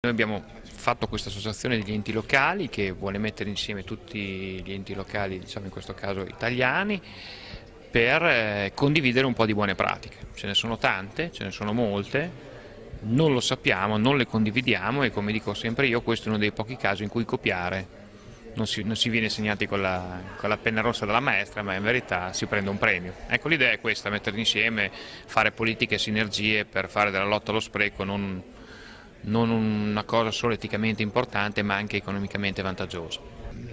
Noi abbiamo fatto questa associazione degli enti locali che vuole mettere insieme tutti gli enti locali, diciamo in questo caso italiani, per eh, condividere un po' di buone pratiche. Ce ne sono tante, ce ne sono molte, non lo sappiamo, non le condividiamo e come dico sempre io questo è uno dei pochi casi in cui copiare non si, non si viene segnati con la, con la, penna rossa della maestra ma in verità si prende un premio. Ecco l'idea è questa, mettere insieme, fare politiche e sinergie per fare della lotta allo spreco non non una cosa solo eticamente importante ma anche economicamente vantaggiosa.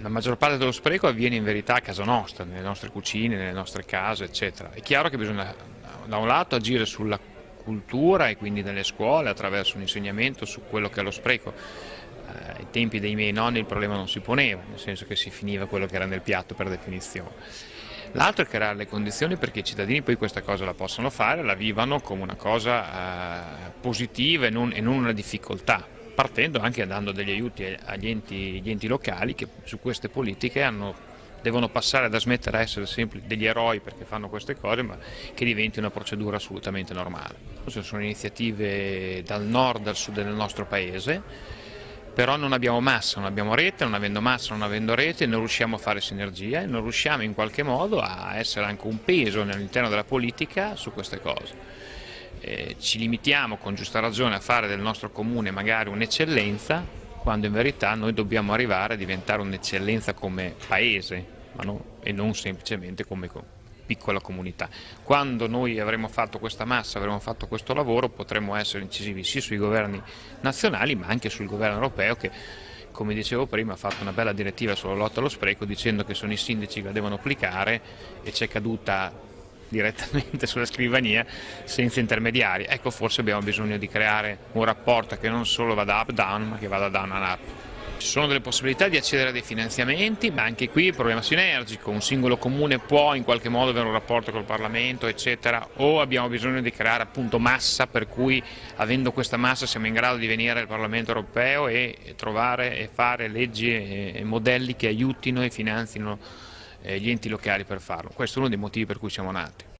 La maggior parte dello spreco avviene in verità a casa nostra, nelle nostre cucine, nelle nostre case eccetera. È chiaro che bisogna da un lato agire sulla cultura e quindi nelle scuole attraverso un insegnamento su quello che è lo spreco. Eh, ai tempi dei miei nonni il problema non si poneva, nel senso che si finiva quello che era nel piatto per definizione. L'altro è creare le condizioni perché i cittadini poi questa cosa la possano fare, la vivano come una cosa eh, positiva e non, e non, una difficoltà, partendo anche dando degli aiuti agli enti, enti locali che su queste politiche hanno, devono passare da smettere a essere sempre degli eroi perché fanno queste cose, ma che diventi una procedura assolutamente normale. Ci sono iniziative dal nord al sud del nostro paese, però non abbiamo massa, non abbiamo rete, non avendo massa, non avendo rete, non riusciamo a fare sinergia e non riusciamo in qualche modo a essere anche un peso all'interno della politica su queste cose. Eh, ci limitiamo con giusta ragione a fare del nostro comune magari un'eccellenza, quando in verità noi dobbiamo arrivare a diventare un'eccellenza come paese no? e non semplicemente come piccola comunità. Quando noi avremo fatto questa massa, avremo fatto questo lavoro, potremo essere incisivi sia sui governi nazionali ma anche sul governo europeo che come dicevo prima ha fatto una bella direttiva sulla lotta allo spreco dicendo che sono i sindaci che la devono applicare e c'è caduta direttamente sulla scrivania senza intermediari. Ecco forse abbiamo bisogno di creare un rapporto che non solo vada up-down ma che vada down-up. Ci sono delle possibilità di accedere a dei finanziamenti, ma anche qui il problema sinergico, un singolo comune può in qualche modo avere un rapporto col Parlamento, eccetera, o abbiamo bisogno di creare appunto massa, per cui avendo questa massa siamo in grado di venire al Parlamento europeo e trovare e fare leggi e modelli che aiutino e finanzino eh, gli enti locali per farlo. Questo è uno dei motivi per cui siamo nati.